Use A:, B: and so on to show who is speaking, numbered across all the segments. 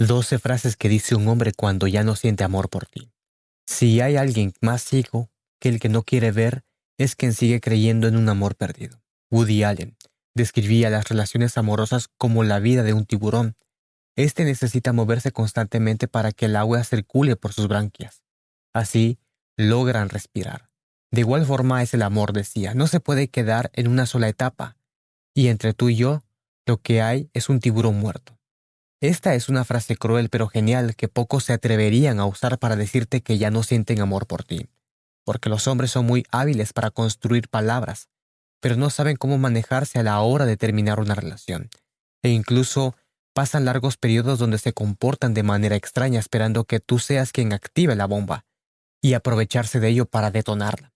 A: 12 frases que dice un hombre cuando ya no siente amor por ti. Si hay alguien más ciego que el que no quiere ver, es quien sigue creyendo en un amor perdido. Woody Allen describía las relaciones amorosas como la vida de un tiburón. Este necesita moverse constantemente para que el agua circule por sus branquias. Así, logran respirar. De igual forma es el amor, decía, no se puede quedar en una sola etapa. Y entre tú y yo, lo que hay es un tiburón muerto. Esta es una frase cruel pero genial que pocos se atreverían a usar para decirte que ya no sienten amor por ti, porque los hombres son muy hábiles para construir palabras, pero no saben cómo manejarse a la hora de terminar una relación, e incluso pasan largos periodos donde se comportan de manera extraña esperando que tú seas quien active la bomba, y aprovecharse de ello para detonarla.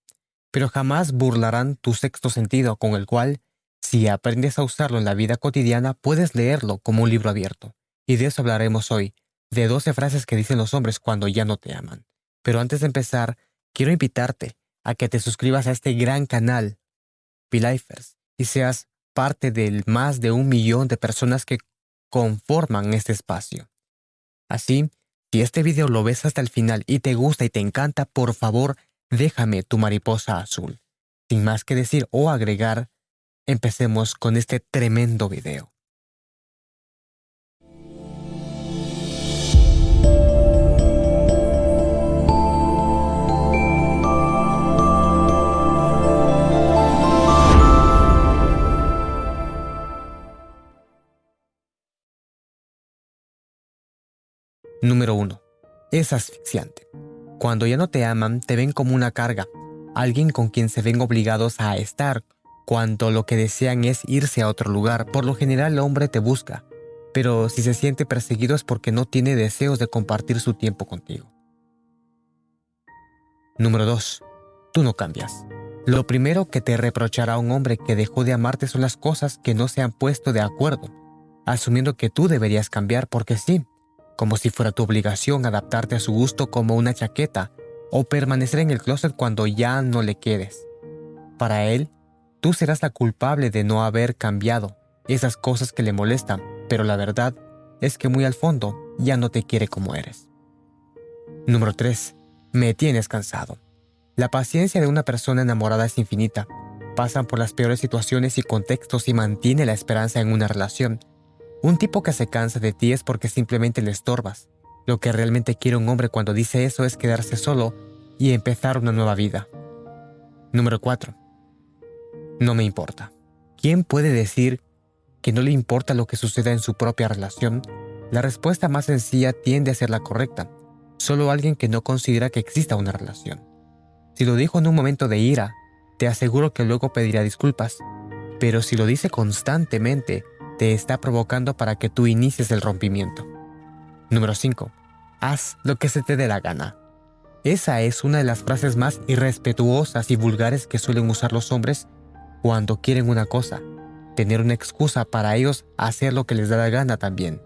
A: Pero jamás burlarán tu sexto sentido con el cual, si aprendes a usarlo en la vida cotidiana, puedes leerlo como un libro abierto. Y de eso hablaremos hoy, de 12 frases que dicen los hombres cuando ya no te aman. Pero antes de empezar, quiero invitarte a que te suscribas a este gran canal, P-Lifers, y seas parte del más de un millón de personas que conforman este espacio. Así, si este video lo ves hasta el final y te gusta y te encanta, por favor, déjame tu mariposa azul. Sin más que decir o agregar, empecemos con este tremendo video. Número 1. Es asfixiante. Cuando ya no te aman, te ven como una carga, alguien con quien se ven obligados a estar, cuando lo que desean es irse a otro lugar. Por lo general el hombre te busca, pero si se siente perseguido es porque no tiene deseos de compartir su tiempo contigo. Número 2. Tú no cambias. Lo primero que te reprochará un hombre que dejó de amarte son las cosas que no se han puesto de acuerdo, asumiendo que tú deberías cambiar porque sí, como si fuera tu obligación adaptarte a su gusto como una chaqueta o permanecer en el closet cuando ya no le quedes. Para él, tú serás la culpable de no haber cambiado esas cosas que le molestan, pero la verdad es que muy al fondo ya no te quiere como eres. Número 3. Me tienes cansado. La paciencia de una persona enamorada es infinita. Pasan por las peores situaciones y contextos y mantiene la esperanza en una relación, un tipo que se cansa de ti es porque simplemente le estorbas. Lo que realmente quiere un hombre cuando dice eso es quedarse solo y empezar una nueva vida. Número 4. No me importa. ¿Quién puede decir que no le importa lo que suceda en su propia relación? La respuesta más sencilla tiende a ser la correcta. Solo alguien que no considera que exista una relación. Si lo dijo en un momento de ira, te aseguro que luego pedirá disculpas. Pero si lo dice constantemente, te está provocando para que tú inicies el rompimiento. Número 5. Haz lo que se te dé la gana. Esa es una de las frases más irrespetuosas y vulgares que suelen usar los hombres cuando quieren una cosa, tener una excusa para ellos hacer lo que les da la gana también.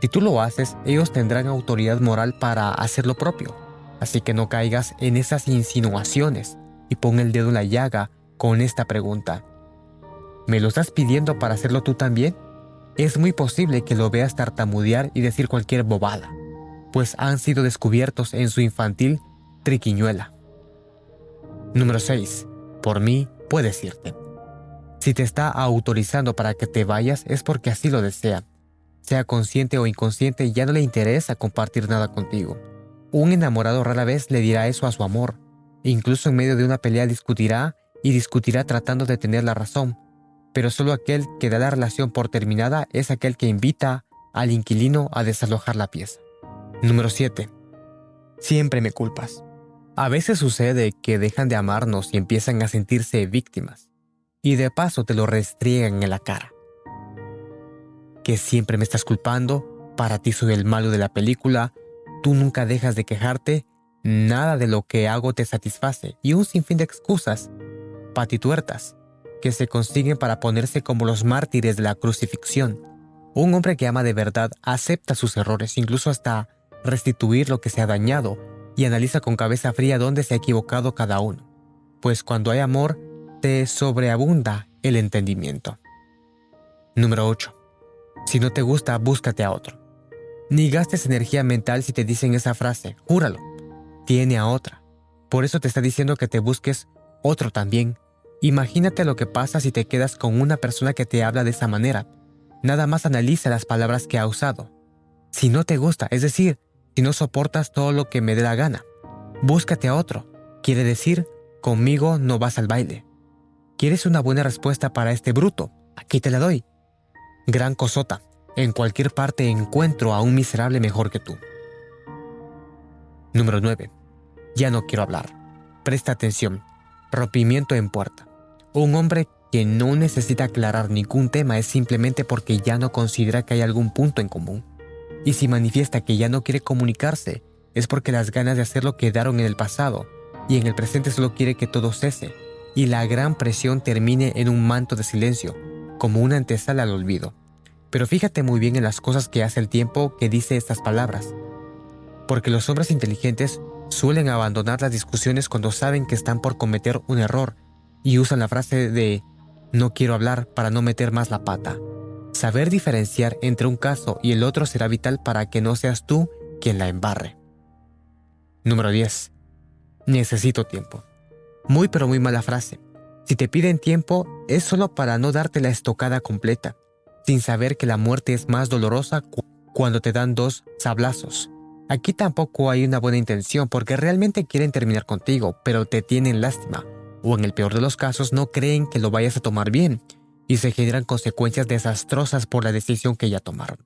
A: Si tú lo haces, ellos tendrán autoridad moral para hacer lo propio. Así que no caigas en esas insinuaciones y pon el dedo en la llaga con esta pregunta. ¿Me lo estás pidiendo para hacerlo tú también? Es muy posible que lo veas tartamudear y decir cualquier bobada, pues han sido descubiertos en su infantil triquiñuela. Número 6. Por mí puedes irte. Si te está autorizando para que te vayas es porque así lo desea. Sea consciente o inconsciente, ya no le interesa compartir nada contigo. Un enamorado rara vez le dirá eso a su amor. Incluso en medio de una pelea discutirá y discutirá tratando de tener la razón, pero solo aquel que da la relación por terminada es aquel que invita al inquilino a desalojar la pieza. Número 7. Siempre me culpas. A veces sucede que dejan de amarnos y empiezan a sentirse víctimas, y de paso te lo restriegan en la cara. Que siempre me estás culpando, para ti soy el malo de la película, tú nunca dejas de quejarte, nada de lo que hago te satisface, y un sinfín de excusas, patituertas, que se consiguen para ponerse como los mártires de la crucifixión. Un hombre que ama de verdad acepta sus errores, incluso hasta restituir lo que se ha dañado, y analiza con cabeza fría dónde se ha equivocado cada uno. Pues cuando hay amor, te sobreabunda el entendimiento. Número 8. Si no te gusta, búscate a otro. Ni gastes energía mental si te dicen esa frase, júralo. Tiene a otra. Por eso te está diciendo que te busques otro también. Imagínate lo que pasa si te quedas con una persona que te habla de esa manera. Nada más analiza las palabras que ha usado. Si no te gusta, es decir, si no soportas todo lo que me dé la gana, búscate a otro. Quiere decir, conmigo no vas al baile. ¿Quieres una buena respuesta para este bruto? Aquí te la doy. Gran cosota. En cualquier parte encuentro a un miserable mejor que tú. Número 9. Ya no quiero hablar. Presta atención. Rompimiento en puerta. Un hombre que no necesita aclarar ningún tema es simplemente porque ya no considera que hay algún punto en común. Y si manifiesta que ya no quiere comunicarse, es porque las ganas de hacerlo quedaron en el pasado y en el presente solo quiere que todo cese y la gran presión termine en un manto de silencio, como una antesala al olvido. Pero fíjate muy bien en las cosas que hace el tiempo que dice estas palabras. Porque los hombres inteligentes suelen abandonar las discusiones cuando saben que están por cometer un error y usan la frase de no quiero hablar para no meter más la pata. Saber diferenciar entre un caso y el otro será vital para que no seas tú quien la embarre. Número 10. Necesito tiempo. Muy pero muy mala frase. Si te piden tiempo es solo para no darte la estocada completa sin saber que la muerte es más dolorosa cuando te dan dos sablazos. Aquí tampoco hay una buena intención porque realmente quieren terminar contigo, pero te tienen lástima, o en el peor de los casos no creen que lo vayas a tomar bien, y se generan consecuencias desastrosas por la decisión que ya tomaron.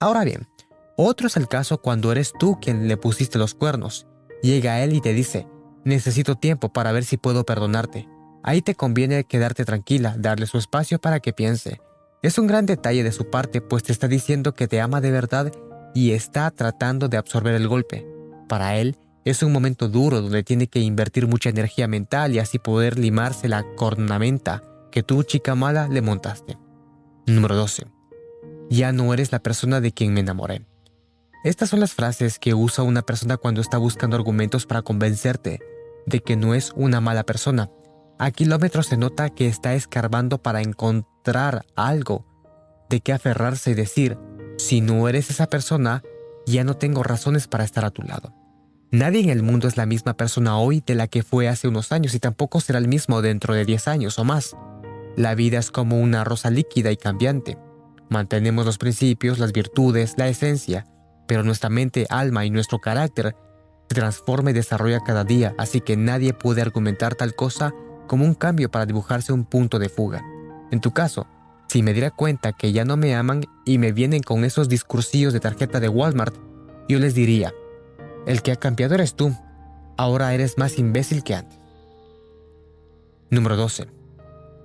A: Ahora bien, otro es el caso cuando eres tú quien le pusiste los cuernos. Llega él y te dice, necesito tiempo para ver si puedo perdonarte. Ahí te conviene quedarte tranquila, darle su espacio para que piense, es un gran detalle de su parte, pues te está diciendo que te ama de verdad y está tratando de absorber el golpe. Para él, es un momento duro donde tiene que invertir mucha energía mental y así poder limarse la cornamenta que tú, chica mala, le montaste. Número 12. Ya no eres la persona de quien me enamoré. Estas son las frases que usa una persona cuando está buscando argumentos para convencerte de que no es una mala persona. A kilómetros se nota que está escarbando para encontrar algo de qué aferrarse y decir, si no eres esa persona, ya no tengo razones para estar a tu lado. Nadie en el mundo es la misma persona hoy de la que fue hace unos años y tampoco será el mismo dentro de 10 años o más. La vida es como una rosa líquida y cambiante. Mantenemos los principios, las virtudes, la esencia, pero nuestra mente, alma y nuestro carácter se transforma y desarrolla cada día, así que nadie puede argumentar tal cosa como un cambio para dibujarse un punto de fuga. En tu caso, si me diera cuenta que ya no me aman y me vienen con esos discursillos de tarjeta de Walmart, yo les diría, el que ha cambiado eres tú, ahora eres más imbécil que antes. Número 12.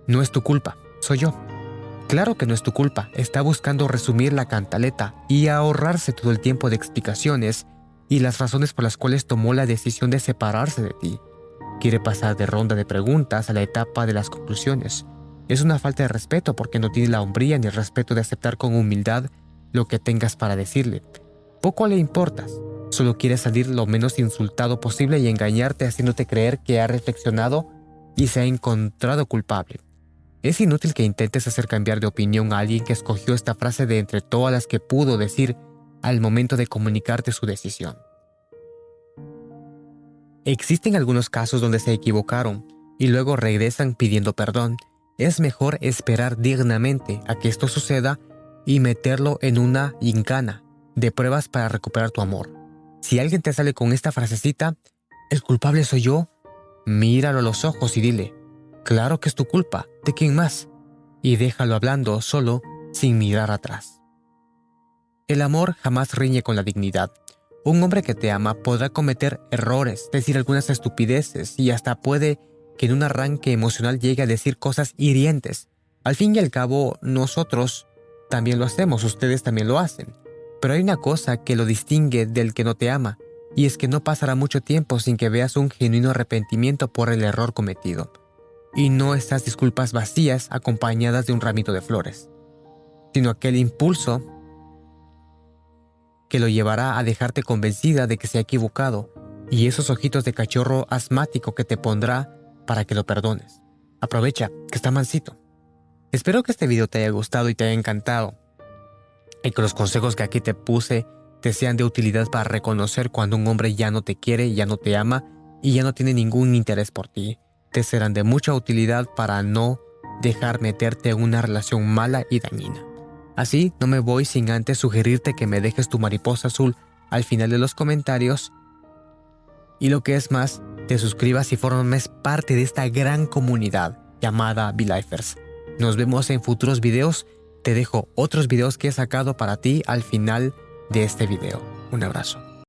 A: No es tu culpa, soy yo. Claro que no es tu culpa, está buscando resumir la cantaleta y ahorrarse todo el tiempo de explicaciones y las razones por las cuales tomó la decisión de separarse de ti. Quiere pasar de ronda de preguntas a la etapa de las conclusiones, es una falta de respeto porque no tiene la hombría ni el respeto de aceptar con humildad lo que tengas para decirle. Poco le importas, solo quiere salir lo menos insultado posible y engañarte haciéndote creer que ha reflexionado y se ha encontrado culpable. Es inútil que intentes hacer cambiar de opinión a alguien que escogió esta frase de entre todas las que pudo decir al momento de comunicarte su decisión. Existen algunos casos donde se equivocaron y luego regresan pidiendo perdón es mejor esperar dignamente a que esto suceda y meterlo en una gincana de pruebas para recuperar tu amor. Si alguien te sale con esta frasecita, el culpable soy yo, míralo a los ojos y dile, claro que es tu culpa, ¿de quién más? Y déjalo hablando solo sin mirar atrás. El amor jamás riñe con la dignidad. Un hombre que te ama podrá cometer errores, decir algunas estupideces y hasta puede que en un arranque emocional llegue a decir cosas hirientes. Al fin y al cabo, nosotros también lo hacemos, ustedes también lo hacen. Pero hay una cosa que lo distingue del que no te ama, y es que no pasará mucho tiempo sin que veas un genuino arrepentimiento por el error cometido. Y no estas disculpas vacías acompañadas de un ramito de flores, sino aquel impulso que lo llevará a dejarte convencida de que se ha equivocado y esos ojitos de cachorro asmático que te pondrá para que lo perdones. Aprovecha, que está mansito. Espero que este video te haya gustado y te haya encantado. Y que los consejos que aquí te puse te sean de utilidad para reconocer cuando un hombre ya no te quiere, ya no te ama y ya no tiene ningún interés por ti. Te serán de mucha utilidad para no dejar meterte en una relación mala y dañina. Así, no me voy sin antes sugerirte que me dejes tu mariposa azul al final de los comentarios y lo que es más, te suscribas y formes parte de esta gran comunidad llamada BeLifers. Nos vemos en futuros videos. Te dejo otros videos que he sacado para ti al final de este video. Un abrazo.